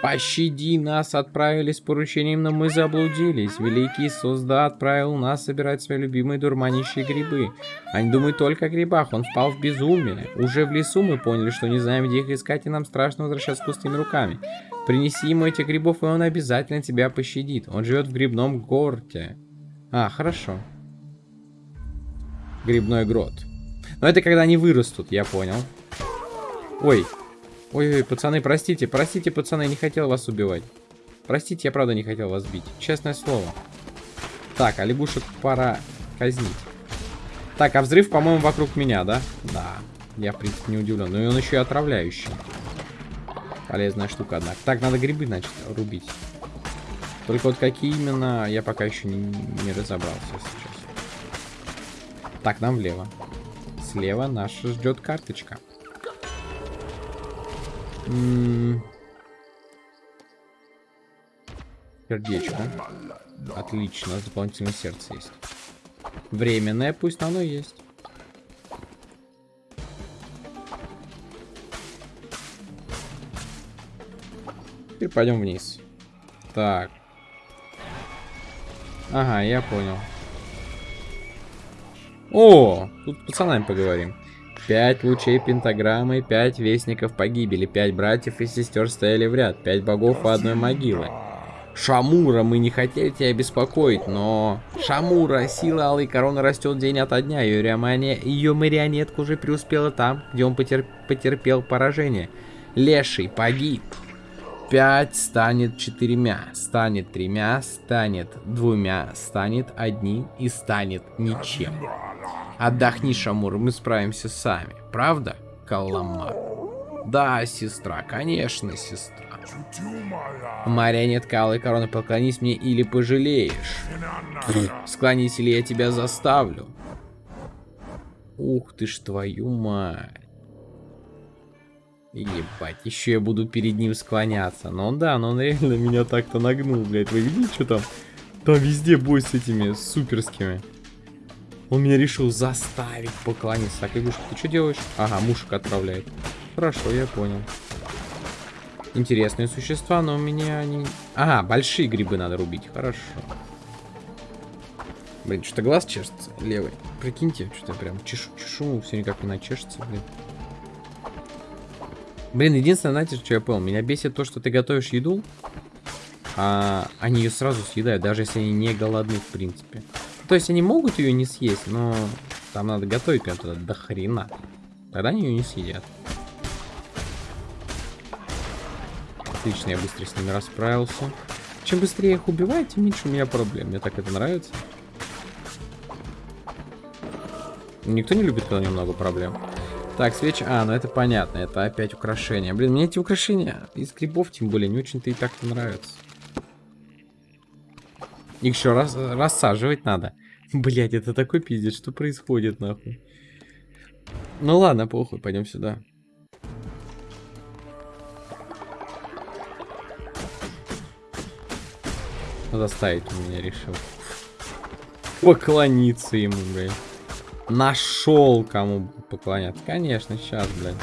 Пощади нас, отправили с поручением, но мы заблудились. Великий Созда отправил нас собирать свои любимые дурманящие грибы. Они думают только о грибах, он впал в безумие. Уже в лесу мы поняли, что не знаем, где их искать, и нам страшно возвращаться с пустыми руками. Принеси ему этих грибов, и он обязательно тебя пощадит. Он живет в грибном горте. А, хорошо. Грибной грот. Но это когда они вырастут, я понял. Ой, Ой-ой, пацаны, простите, простите, пацаны, не хотел вас убивать. Простите, я правда не хотел вас бить. Честное слово. Так, а лягушек пора казнить. Так, а взрыв, по-моему, вокруг меня, да? Да. Я, в принципе, не удивлен. Но и он еще и отравляющий. Полезная штука, однако. Так, надо грибы, значит, рубить. Только вот какие именно, я пока еще не, не разобрался сейчас. Так, нам влево. Слева наша ждет карточка. Сердечко. Отлично, дополнительное сердце есть. Временное, пусть оно есть. Теперь пойдем вниз. Так. Ага, я понял. О, тут с пацанами поговорим. Пять лучей пентаграммы, пять вестников погибели, пять братьев и сестер стояли в ряд, пять богов у одной могилы. Шамура, мы не хотели тебя беспокоить, но... Шамура, сила Алой Короны растет день ото дня. Ее, риамания... Ее марионетка уже преуспела там, где он потер... потерпел поражение. Леший погиб. Пять станет четырьмя, станет тремя, станет двумя, станет одним и станет ничем. Отдохни, Шамур, мы справимся сами. Правда, Каламар? Да, сестра, конечно, сестра. Марионетка Алой Короны, поклонись мне или пожалеешь. Склонись или я тебя заставлю. Ух ты ж твою мать. Ебать, еще я буду перед ним склоняться. Но он, да, но он реально меня так-то нагнул, блядь. Вы видите, что там? Там везде бой с этими суперскими. Он меня решил заставить поклониться. Так, Игушка, ты что делаешь? Ага, мушек отправляет. Хорошо, я понял. Интересные существа, но у меня они... Ага, большие грибы надо рубить. Хорошо. Блин, что-то глаз чешется левый. Прикиньте, что-то прям чешу, чешу, все никак не начешется, блин. Блин, единственное, знаете, что я понял? Меня бесит то, что ты готовишь еду, а они ее сразу съедают, даже если они не голодны, в принципе. То есть они могут ее не съесть, но там надо готовить прям туда до хрена. Тогда они ее не съедят. Отлично, я быстро с ними расправился. Чем быстрее их убивать, тем меньше у меня проблем. Мне так это нравится. Никто не любит, когда немного проблем. Так, свечи... А, ну это понятно. Это опять украшения. Блин, мне эти украшения из грибов, тем более, не очень-то и так-то нравятся. Их еще раз рассаживать надо. Блять, это такой пиздец, что происходит, нахуй. Ну ладно, похуй, пойдем сюда. Заставить меня решил. Поклониться ему, блядь. Нашел кому поклоняться. Конечно, сейчас, блядь.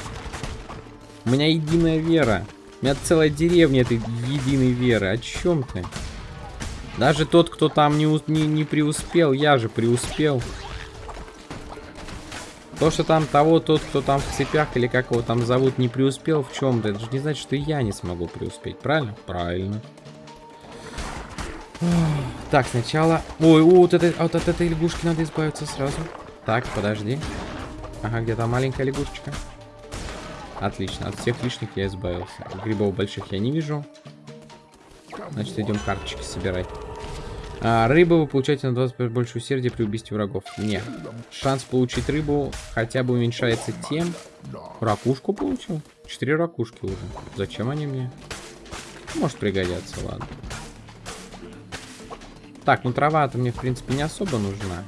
У меня единая вера. У меня целая деревня этой единой веры. О чем ты? Даже тот, кто там не, не, не преуспел, я же преуспел. То, что там того, тот, кто там в цепях или как его там зовут, не преуспел в чем-то, это же не значит, что я не смогу преуспеть, правильно? Правильно. Так, сначала... Ой, вот, это, вот от этой лягушки надо избавиться сразу. Так, подожди. Ага, где-то маленькая лягушечка. Отлично, от всех лишних я избавился. Грибов больших я не вижу. Значит, идем карточки собирать. А, рыбу вы получаете на 20% больше усердия при убийстве врагов. Нет. Шанс получить рыбу хотя бы уменьшается тем... Ракушку получил? Четыре ракушки уже. Зачем они мне? Может пригодятся, ладно. Так, ну трава-то мне, в принципе, не особо нужна.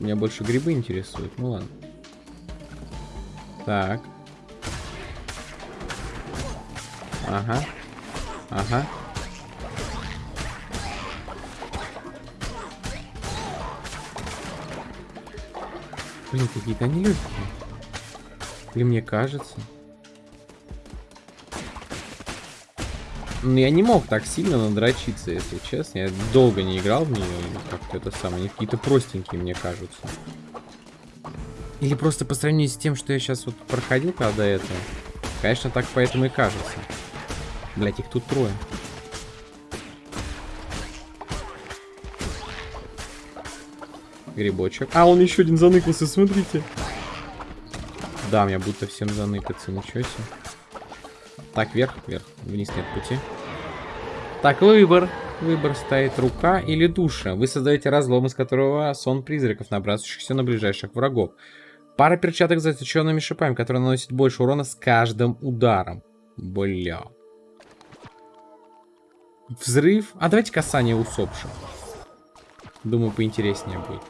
Меня больше грибы интересуют. Ну ладно. Так. Ага. Ага. Блин, какие-то они легкие. Или мне кажется. Ну, я не мог так сильно надрочиться, если честно. Я долго не играл в нее. Как-то это самое. Они какие-то простенькие, мне кажутся. Или просто по сравнению с тем, что я сейчас вот проходил когда это. Конечно, так поэтому и кажется. Блять, их тут трое. Грибочек. А, он еще один заныкался, смотрите. Да, мне будто всем заныкаться, ничего себе. Так, вверх, вверх. Вниз нет пути. Так, выбор. Выбор стоит рука или душа. Вы создаете разлом, из которого сон призраков, набрасывающихся на ближайших врагов. Пара перчаток с заточенными шипами, которые наносят больше урона с каждым ударом. Бля. Взрыв. А давайте касание усопших. Думаю, поинтереснее будет.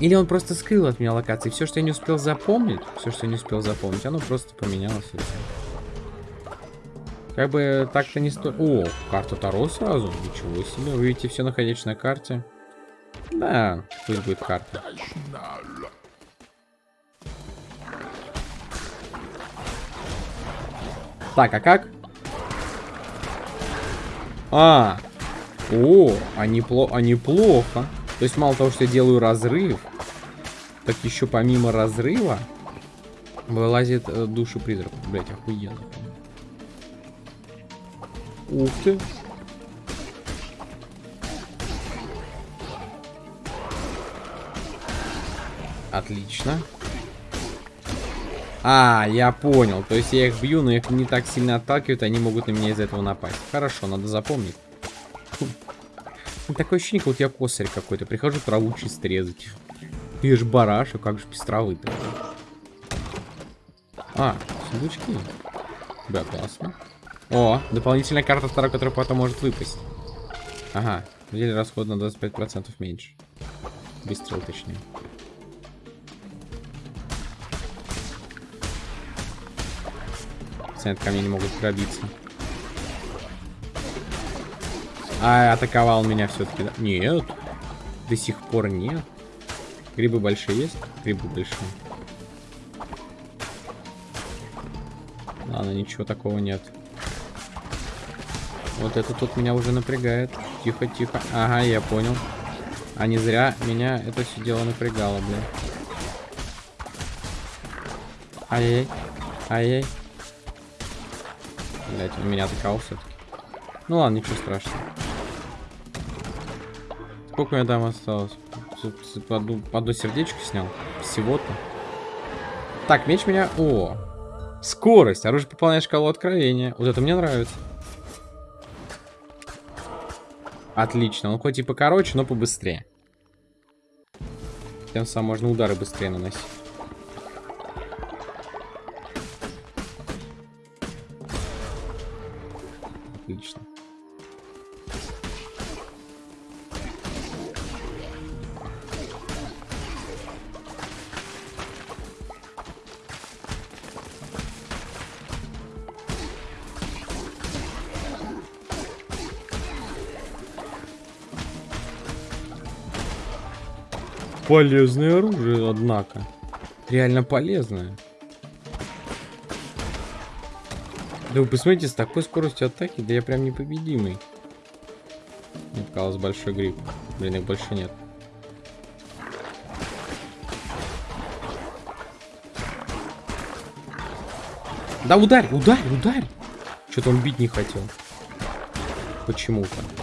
Или он просто скрыл от меня локации. Все, что я не успел запомнить, все, что я не успел запомнить, оно просто поменялось. Как бы так-то не стоит... О, карта Таро сразу? Ничего себе. Вы видите все находящееся на карте? Да, пусть будет карта. Так, а как? А, О, а, непло а неплохо. То есть мало того, что я делаю разрыв, так еще помимо разрыва вылазит э, души призрак. Блять, охуенно. Ух ты. Отлично. А, я понял. То есть я их бью, но их не так сильно отталкивают, они могут на меня из этого напасть. Хорошо, надо запомнить. Такое ощущение, как вот я косарь какой-то. Прихожу траву чисто резать. Ты ж бараш, а как же без травы-то? А, сундучки. Да, классно. О, дополнительная карта вторая, которая потом может выпасть. Ага, деле расход на 25% меньше. Выстрел точнее. Пациент ко мне не могут пробиться. А, атаковал меня все-таки, да? Нет. До сих пор нет. Грибы большие есть? Грибы большие. Ладно, ничего такого нет. Вот это тут меня уже напрягает. Тихо, тихо. Ага, я понял. А не зря меня это все дело напрягало, бля. Ай-яй. Ай-яй. Блять, он меня атаковал все-таки. Ну ладно, ничего страшного. Сколько меня там осталось? По одну, одну сердечко снял. Всего-то. Так, меч меня... О! Скорость. Оружие пополняет шкалу откровения. Вот это мне нравится. Отлично. Он хоть и покороче, но побыстрее. Тем самым можно удары быстрее наносить. Полезное оружие, однако. Реально полезное. Да вы посмотрите, с такой скоростью атаки, да я прям непобедимый. Мне показалось большой гриб. Блин, их больше нет. Да ударь, ударь, ударь! Что-то он бить не хотел. Почему-то.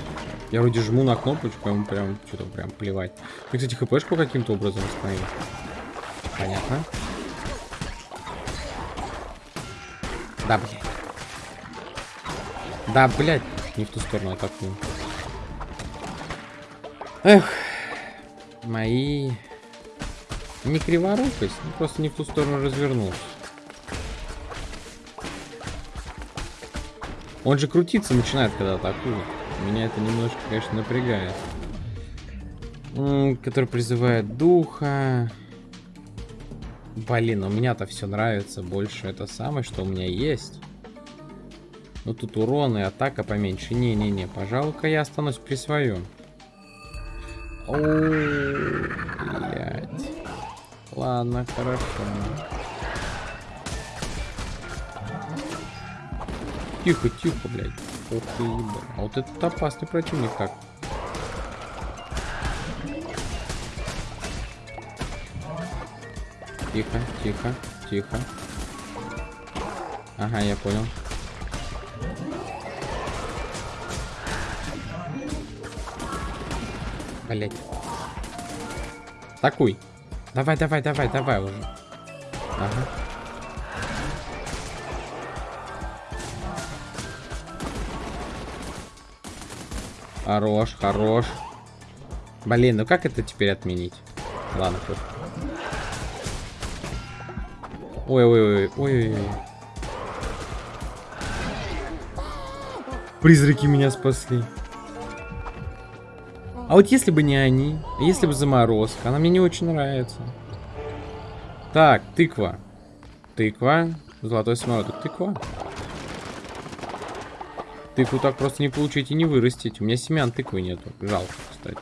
Я вроде жму на кнопочку, ему прям что-то прям плевать. Мне, кстати, хпшку каким-то образом остановил. Понятно. Да, блядь. Да, блядь. Не в ту сторону атакую. Эх. Мои... Не криворукость, ну, просто не в ту сторону развернулся. Он же крутиться начинает, когда атакует. Меня это немножко, конечно, напрягает. Который призывает духа. Блин, у меня-то все нравится больше. Это самое, что у меня есть. Ну тут урон и атака поменьше. Не-не-не, пожалуй-ка я останусь при своем. О, блядь. Ладно, хорошо. Тихо, тихо, блядь. Ух ты, ебать. А вот этот опасный противник так. Тихо, тихо, тихо. Ага, я понял. Блять. Такой. Давай, давай, давай, давай уже. Ага. Хорош, хорош. Блин, ну как это теперь отменить? Ладно, хоть. Ой-ой-ой, ой-ой-ой. Призраки меня спасли. А вот если бы не они, если бы заморозка, она мне не очень нравится. Так, тыква. Тыква. Золотой самородок. Тыква. Тыкву так просто не получить и не вырастить. У меня семян тыквы нету. Жалко, кстати.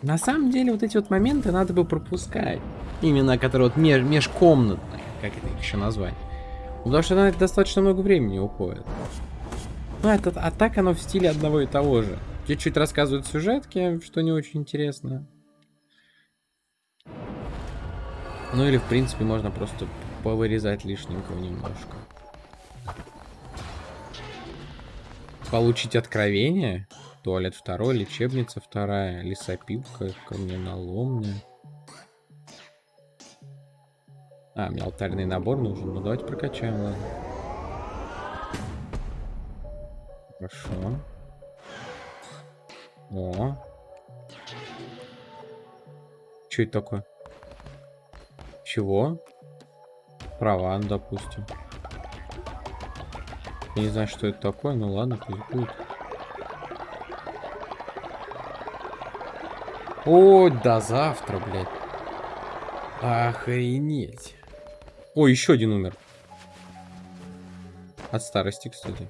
На самом деле, вот эти вот моменты надо бы пропускать. Именно, которые вот меж межкомнатные. Как это еще назвать? Потому что на это достаточно много времени уходит. Ну, это, а так оно в стиле одного и того же. Чуть-чуть рассказывают сюжетки, что не очень интересно. Ну или, в принципе, можно просто повырезать лишненького немножко. Получить откровение. Туалет второй, лечебница вторая, лесопилка, камненоломня. А, мне алтарный набор нужен. Ну, давайте прокачаем, ладно. Хорошо. О. Что это такое? Чего? Права, допустим. Я не знаю, что это такое, ну ладно, пусть будет. О, до завтра, блядь. Охренеть. О, еще один умер. От старости, кстати.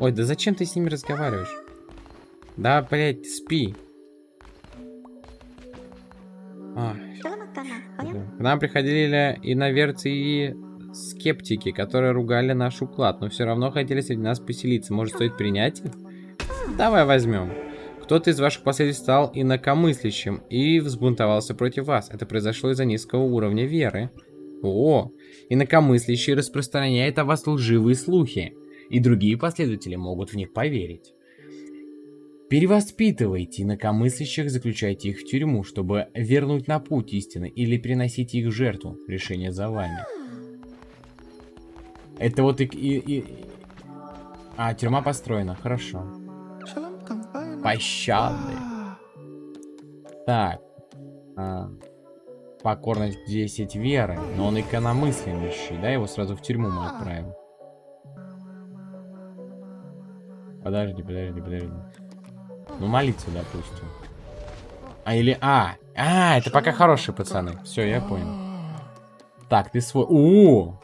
Ой, да зачем ты с ними разговариваешь? Да, блядь, спи. А. К нам приходили иноверцы и скептики, которые ругали наш уклад, но все равно хотели среди нас поселиться. Может, стоит принять их? Давай возьмем. Кто-то из ваших последних стал инакомыслящим и взбунтовался против вас. Это произошло из-за низкого уровня веры. О, инакомыслящий распространяет о вас лживые слухи и другие последователи могут в них поверить. Перевоспитывайте инакомыслящих, заключайте их в тюрьму, чтобы вернуть на путь истины или приносите их жертву. Решение за вами. Это вот и... и, и... А, тюрьма построена, хорошо. Пощады. Так. А, покорность 10 веры. Но он икономыслящий, да? Его сразу в тюрьму мы отправим. Подожди, подожди, подожди. Ну, молиться, допустим. А, или... А! А, это пока хорошие пацаны. Все, я понял. Так, ты свой... О!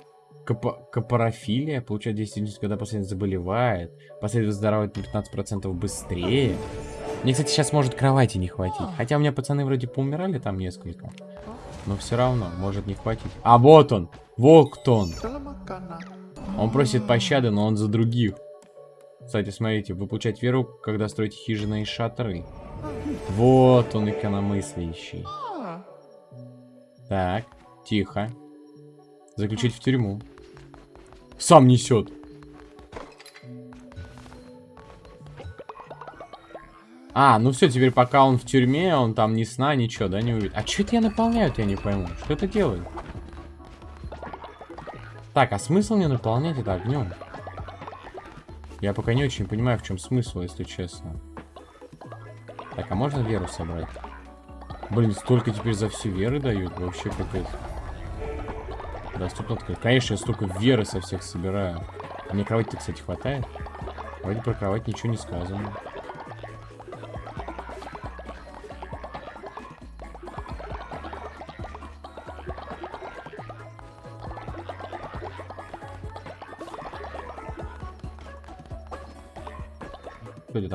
Кап капарофилия. Получает 10 единиц, когда пациент заболевает. Последовательно выздоравливает на 15% быстрее. Мне, кстати, сейчас может кровати не хватить. Хотя у меня пацаны вроде поумирали там несколько. Но все равно, может не хватить. А вот он! Волктон! Он просит пощады, но он за других. Кстати, смотрите, вы получаете веру, когда строите хижины и шатры. Вот он, икономыслящий. Так, тихо. Заключить в тюрьму. Сам несет. А, ну все, теперь пока он в тюрьме, он там ни сна, ничего, да, не увидит. А что это я наполняю, я не пойму. Что это делает? Так, а смысл мне наполнять это огнем? Я пока не очень понимаю, в чем смысл, если честно. Так, а можно веру собрать? Блин, столько теперь за все веры дают. Вообще капец. Доступно открыть. Конечно, я столько веры со всех собираю. А мне кровати-то, кстати, хватает? Вроде про кровать ничего не сказано.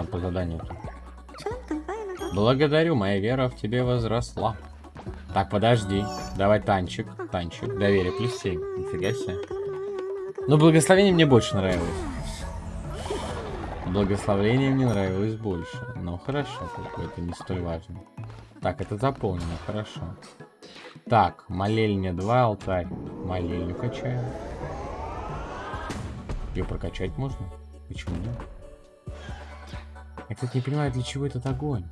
Там по заданию? Благодарю, моя вера в тебе возросла. Так, подожди. Давай танчик. Танчик. Доверие плюс 7. Нифига себе. Ну, благословение мне больше нравилось. Благословение мне нравилось больше. Ну, хорошо, это не столь важно. Так, это заполнено, хорошо. Так, молельня 2, алтарь. Молельню качаем. Ее прокачать можно? Почему нет? Я, кстати, не понимаю, для чего этот огонь.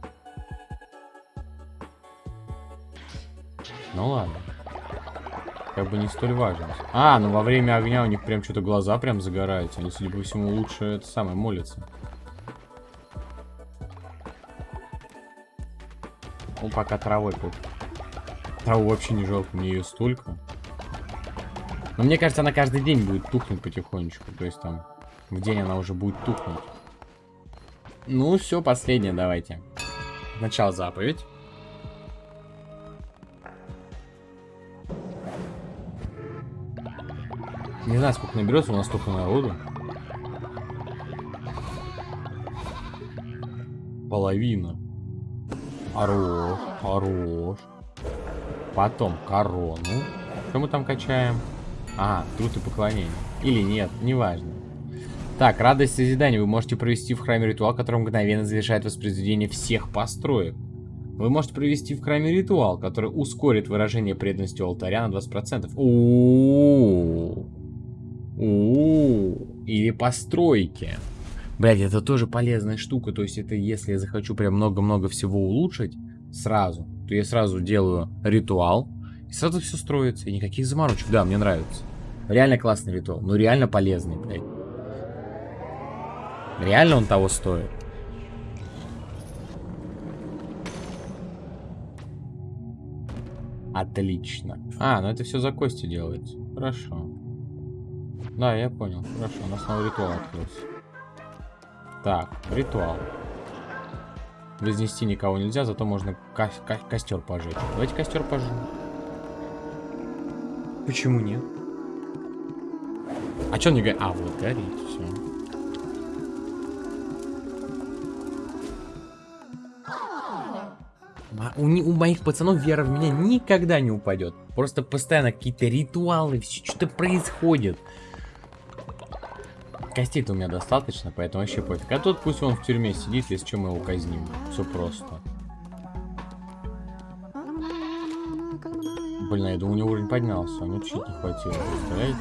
Ну ладно. Как бы не столь важно. А, ну во время огня у них прям что-то глаза прям загораются. Они, судя по всему, лучше это самое молятся. Ну, пока травой тут. Траву вообще не жалко, мне ее столько. Но мне кажется, она каждый день будет тухнуть потихонечку. То есть там в день она уже будет тухнуть. Ну, все, последнее давайте. Начало заповедь. Не знаю, сколько наберется, у нас столько народу. Половина. Хорош, хорош. Потом корону. Что мы там качаем? А, труд и поклонение. Или нет, неважно. Так, радость созидания. Вы можете провести в храме ритуал, который мгновенно завершает воспроизведение всех построек. Вы можете провести в храме ритуал, который ускорит выражение преданности алтаря на 20%. У-у-у. У-у-у. Или постройки. Блять, это тоже полезная штука. То есть это если я захочу прям много-много всего улучшить сразу, то я сразу делаю ритуал. И сразу все строится. И никаких заморочек. Да, мне нравится. Реально классный ритуал. Ну реально полезный, блядь. Реально он того стоит. Отлично. А, ну это все за кости делается. Хорошо. Да, я понял. Хорошо, у нас новый ритуал открылся. Так, ритуал. Вознести никого нельзя, зато можно ко ко костер пожечь. Давайте костер пожжем. Почему нет? А что он не горит? А, вот горит, У, у моих пацанов вера в меня никогда не упадет. Просто постоянно какие-то ритуалы, все что-то происходит. Костей-то у меня достаточно, поэтому вообще пофиг. А тут пусть он в тюрьме сидит, если что, мы его казним. Все просто. Блин, я думаю, у него уровень поднялся, а мне чуть не хватило, представляете?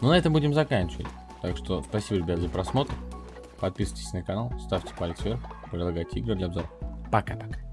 Ну, на этом будем заканчивать. Так что спасибо, ребят, за просмотр. Подписывайтесь на канал, ставьте палец вверх, предлагайте игры для обзора. Пока-пока.